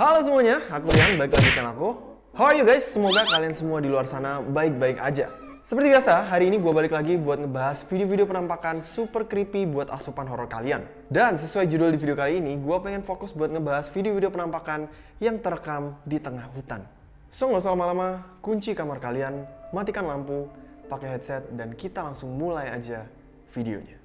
Halo semuanya, aku Rian, balik lagi di channel aku. How are you guys? Semoga kalian semua di luar sana baik-baik aja. Seperti biasa, hari ini gue balik lagi buat ngebahas video-video penampakan super creepy buat asupan horor kalian. Dan sesuai judul di video kali ini, gue pengen fokus buat ngebahas video-video penampakan yang terekam di tengah hutan. So nggak usah lama-lama, kunci kamar kalian, matikan lampu, pakai headset, dan kita langsung mulai aja videonya.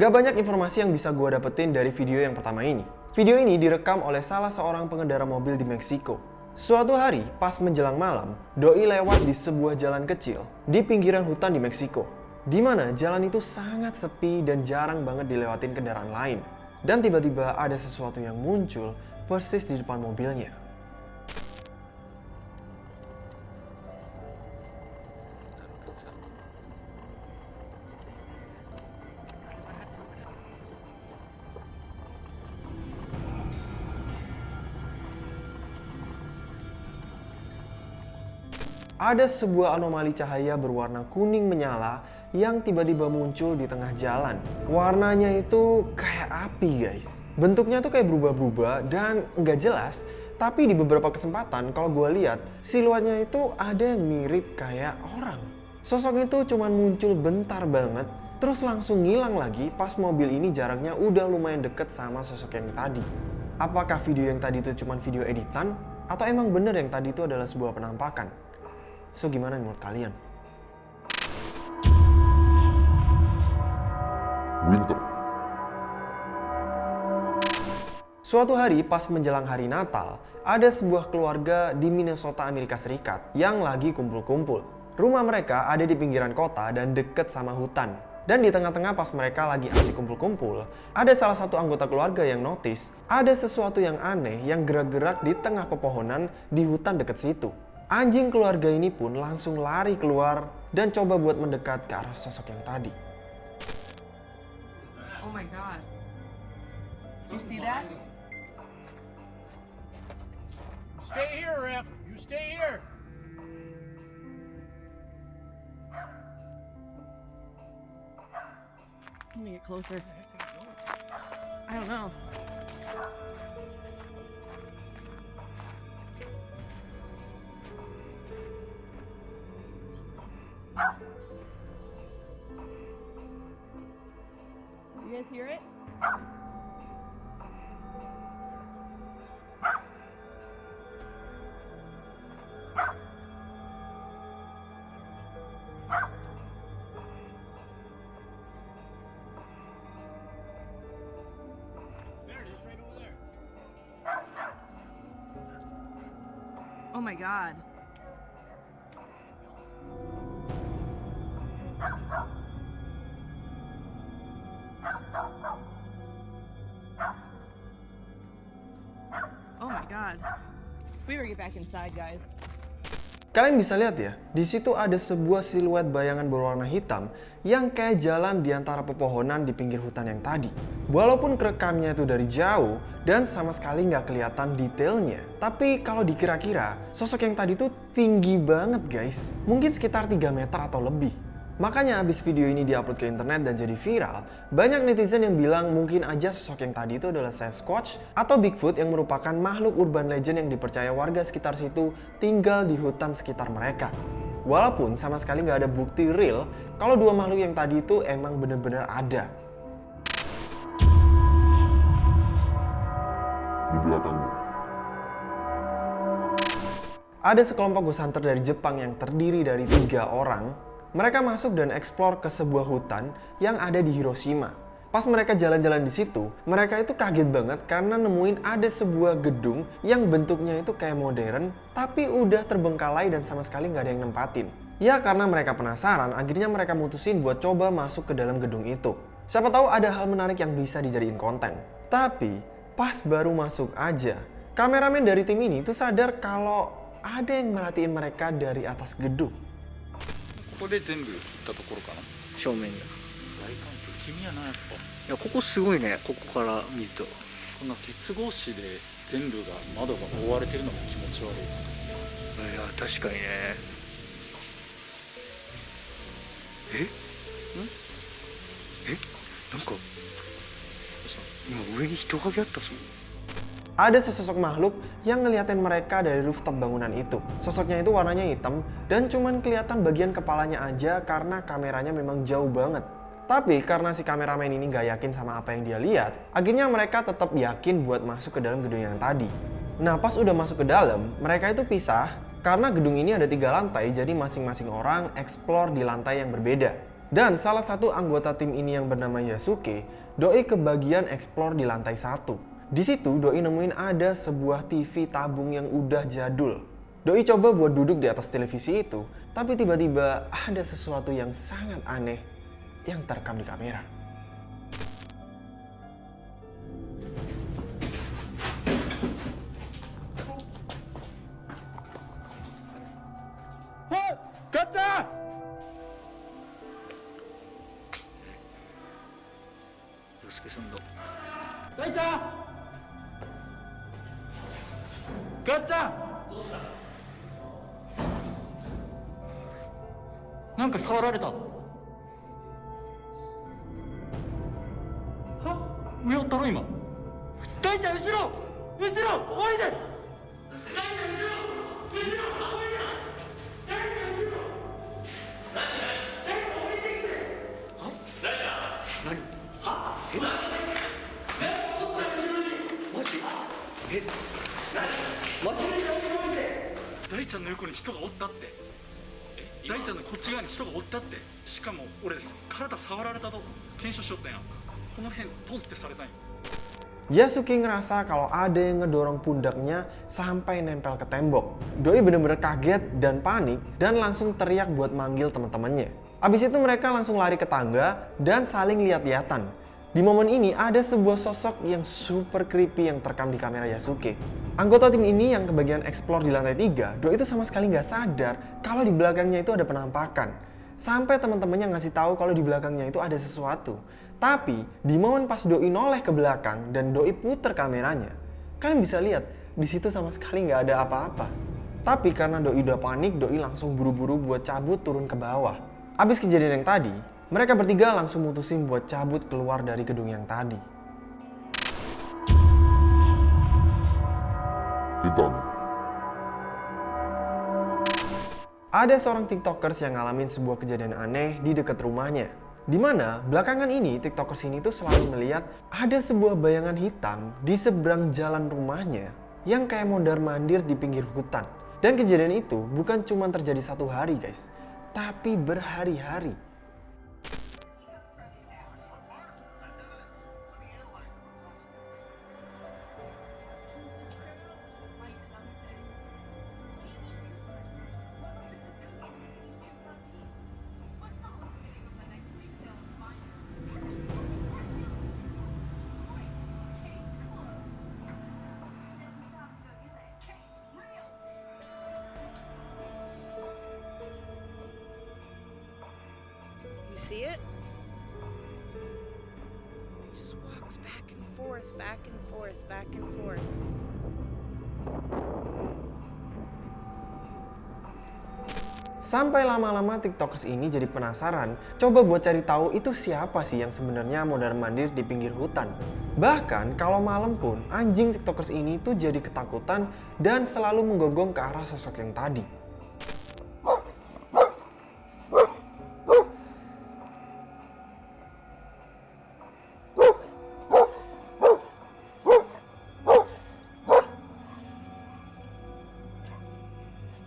Nggak banyak informasi yang bisa gue dapetin dari video yang pertama ini. Video ini direkam oleh salah seorang pengendara mobil di Meksiko. Suatu hari, pas menjelang malam, Doi lewat di sebuah jalan kecil di pinggiran hutan di Meksiko. Di mana jalan itu sangat sepi dan jarang banget dilewatin kendaraan lain. Dan tiba-tiba ada sesuatu yang muncul persis di depan mobilnya. Ada sebuah anomali cahaya berwarna kuning menyala yang tiba-tiba muncul di tengah jalan. Warnanya itu kayak api guys. Bentuknya tuh kayak berubah-berubah dan nggak jelas. Tapi di beberapa kesempatan kalau gue lihat siluetnya itu ada yang mirip kayak orang. Sosok itu cuma muncul bentar banget, terus langsung ngilang lagi pas mobil ini jaraknya udah lumayan deket sama sosok yang tadi. Apakah video yang tadi itu cuma video editan? Atau emang bener yang tadi itu adalah sebuah penampakan? So gimana menurut kalian? Winter. Suatu hari pas menjelang hari Natal, ada sebuah keluarga di Minnesota, Amerika Serikat yang lagi kumpul-kumpul. Rumah mereka ada di pinggiran kota dan deket sama hutan. Dan di tengah-tengah pas mereka lagi asik kumpul-kumpul, ada salah satu anggota keluarga yang notice ada sesuatu yang aneh yang gerak-gerak di tengah pepohonan di hutan deket situ. Anjing keluarga ini pun langsung lari keluar dan coba buat mendekat ke arah sosok yang tadi. Oh my god. You see that? Stay here, Rip. You stay here. Let me get closer. I don't know. God. Oh my god. We better get back inside, guys. Kalian bisa lihat ya, di situ ada sebuah siluet bayangan berwarna hitam yang kayak jalan di antara pepohonan di pinggir hutan yang tadi. Walaupun kerekamnya itu dari jauh dan sama sekali nggak kelihatan detailnya, tapi kalau dikira-kira, sosok yang tadi tuh tinggi banget guys. Mungkin sekitar 3 meter atau lebih. Makanya abis video ini diupload ke internet dan jadi viral, banyak netizen yang bilang mungkin aja sosok yang tadi itu adalah Sasquatch atau Bigfoot yang merupakan makhluk urban legend yang dipercaya warga sekitar situ tinggal di hutan sekitar mereka. Walaupun sama sekali nggak ada bukti real kalau dua makhluk yang tadi itu emang bener-bener ada. Di belakangmu. Ada sekelompok ghost hunter dari Jepang yang terdiri dari tiga orang. Mereka masuk dan eksplor ke sebuah hutan yang ada di Hiroshima. Pas mereka jalan-jalan di situ, mereka itu kaget banget karena nemuin ada sebuah gedung yang bentuknya itu kayak modern, tapi udah terbengkalai dan sama sekali nggak ada yang nempatin. Ya karena mereka penasaran, akhirnya mereka mutusin buat coba masuk ke dalam gedung itu. Siapa tahu ada hal menarik yang bisa dijadiin konten. Tapi pas baru masuk aja, kameramen dari tim ini tuh sadar kalau ada yang merhatiin mereka dari atas gedung. ここで全部行ったところかな？正面にい大環境君やなやっぱ。やここすごいねここから見ると。こんな鉄格子で全部が窓が覆われてるのも気持ち悪いいや確かにね。え？ん？え？なんか今上に人影あったぞ Ada sesosok makhluk yang ngeliatin mereka dari rooftop bangunan itu. Sosoknya itu warnanya hitam dan cuman kelihatan bagian kepalanya aja karena kameranya memang jauh banget. Tapi karena si kameramen ini nggak yakin sama apa yang dia lihat, akhirnya mereka tetap yakin buat masuk ke dalam gedung yang tadi. Nah pas udah masuk ke dalam, mereka itu pisah karena gedung ini ada tiga lantai jadi masing-masing orang explore di lantai yang berbeda. Dan salah satu anggota tim ini yang bernama Yasuke, doi ke bagian explore di lantai satu. Di situ Doi nemuin ada sebuah TV tabung yang udah jadul. Doi coba buat duduk di atas televisi itu, tapi tiba-tiba ada sesuatu yang sangat aneh yang terekam di kamera. Kaca! 洋介さんだ Kaca! Kaca! なんか触られたは？上おったろ今大ちゃん後ろ後ろおいでちゃんのこっち側に人がおったってしかも俺体触られたと検証しよったんやこの辺トンってされたんや Yasuki ngerasa kalau ada yang ngedorong pundaknya sampai nempel ke tembok. Doi bener-bener kaget dan panik dan langsung teriak buat manggil teman-temannya. Abis itu mereka langsung lari ke tangga dan saling lihat-lihatan. Di momen ini ada sebuah sosok yang super creepy yang terekam di kamera Yasuke. Anggota tim ini yang kebagian explore di lantai 3, Doi itu sama sekali nggak sadar kalau di belakangnya itu ada penampakan. Sampai teman-temannya ngasih tahu kalau di belakangnya itu ada sesuatu. Tapi di momen pas Doi noleh ke belakang dan Doi puter kameranya, kalian bisa lihat di situ sama sekali nggak ada apa-apa. Tapi karena Doi udah panik, Doi langsung buru-buru buat cabut turun ke bawah. Abis kejadian yang tadi, mereka bertiga langsung mutusin buat cabut keluar dari gedung yang tadi. Hitam. Ada seorang tiktokers yang ngalamin sebuah kejadian aneh di dekat rumahnya. Di mana belakangan ini tiktokers ini tuh selalu melihat ada sebuah bayangan hitam di seberang jalan rumahnya yang kayak mondar mandir di pinggir hutan. Dan kejadian itu bukan cuma terjadi satu hari guys, tapi berhari-hari. See it? It just walks back and forth, back and forth, back and forth. Sampai lama-lama tiktokers ini jadi penasaran, coba buat cari tahu itu siapa sih yang sebenarnya mondar mandir di pinggir hutan. Bahkan kalau malam pun anjing tiktokers ini tuh jadi ketakutan dan selalu menggonggong ke arah sosok yang tadi.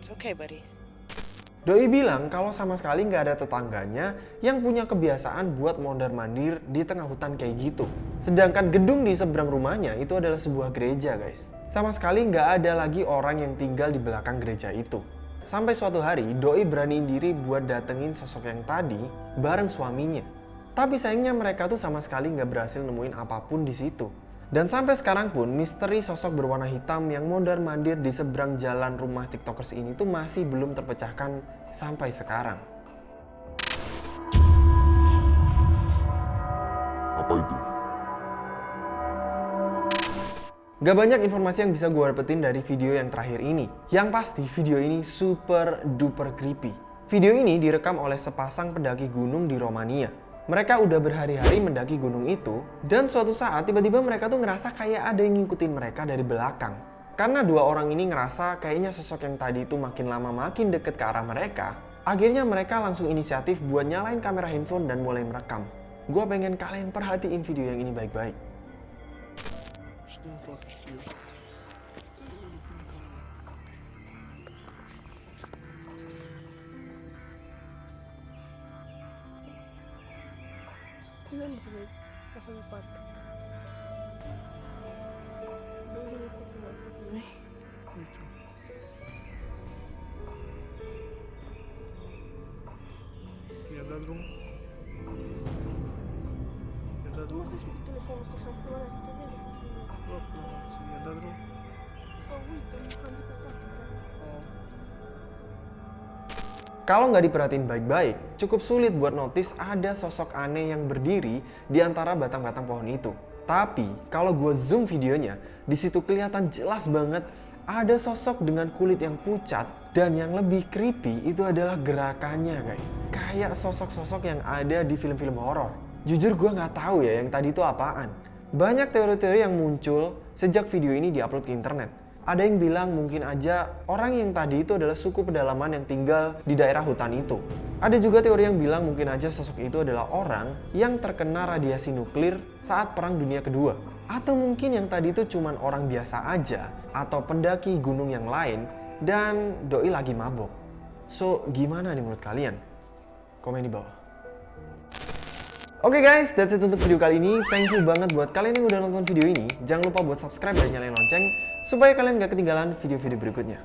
It's okay, buddy. Doi bilang kalau sama sekali nggak ada tetangganya yang punya kebiasaan buat mondar mandir di tengah hutan kayak gitu. Sedangkan gedung di seberang rumahnya itu adalah sebuah gereja guys. Sama sekali nggak ada lagi orang yang tinggal di belakang gereja itu. Sampai suatu hari Doi beraniin diri buat datengin sosok yang tadi bareng suaminya. Tapi sayangnya mereka tuh sama sekali nggak berhasil nemuin apa pun di situ. Dan sampai sekarang pun misteri sosok berwarna hitam yang mondar mandir di seberang jalan rumah tiktokers ini tuh masih belum terpecahkan sampai sekarang. Apa itu? Gak banyak informasi yang bisa gue dapetin dari video yang terakhir ini. Yang pasti video ini super duper creepy. Video ini direkam oleh sepasang pendaki gunung di Romania. Mereka udah berhari-hari mendaki gunung itu, dan suatu saat tiba-tiba mereka tuh ngerasa kayak ada yang ngikutin mereka dari belakang. Karena dua orang ini ngerasa kayaknya sosok yang tadi itu makin lama makin deket ke arah mereka, akhirnya mereka langsung inisiatif buat nyalain kamera handphone dan mulai merekam. Gue pengen kalian perhatiin video yang ini baik-baik. Tingnan mo sila. Kasalupat. Dulu ko sila. Я до друга. Я до Ти друга. можеш від телефону з шампура, ти видиш? Я до друга. Савуй, там kan kita pakai. Kalau nggak diperhatiin baik-baik, cukup sulit buat notice ada sosok aneh yang berdiri di antara batang-batang pohon itu. Tapi kalau gue zoom videonya, di situ kelihatan jelas banget ada sosok dengan kulit yang pucat dan yang lebih creepy itu adalah gerakannya guys. Kayak sosok-sosok yang ada di film-film horor. Jujur gue nggak tahu ya yang tadi itu apaan. Banyak teori-teori yang muncul sejak video ini diupload ke internet. Ada yang bilang mungkin aja orang yang tadi itu adalah suku pedalaman yang tinggal di daerah hutan itu. Ada juga teori yang bilang mungkin aja sosok itu adalah orang yang terkena radiasi nuklir saat Perang Dunia Kedua. Atau mungkin yang tadi itu cuman orang biasa aja atau pendaki gunung yang lain dan doi lagi mabok. So, gimana nih menurut kalian? Komen di bawah. Oke guys, that's it untuk video kali ini. Thank you banget buat kalian yang udah nonton video ini. Jangan lupa buat subscribe dan nyalain lonceng supaya kalian gak ketinggalan video-video berikutnya.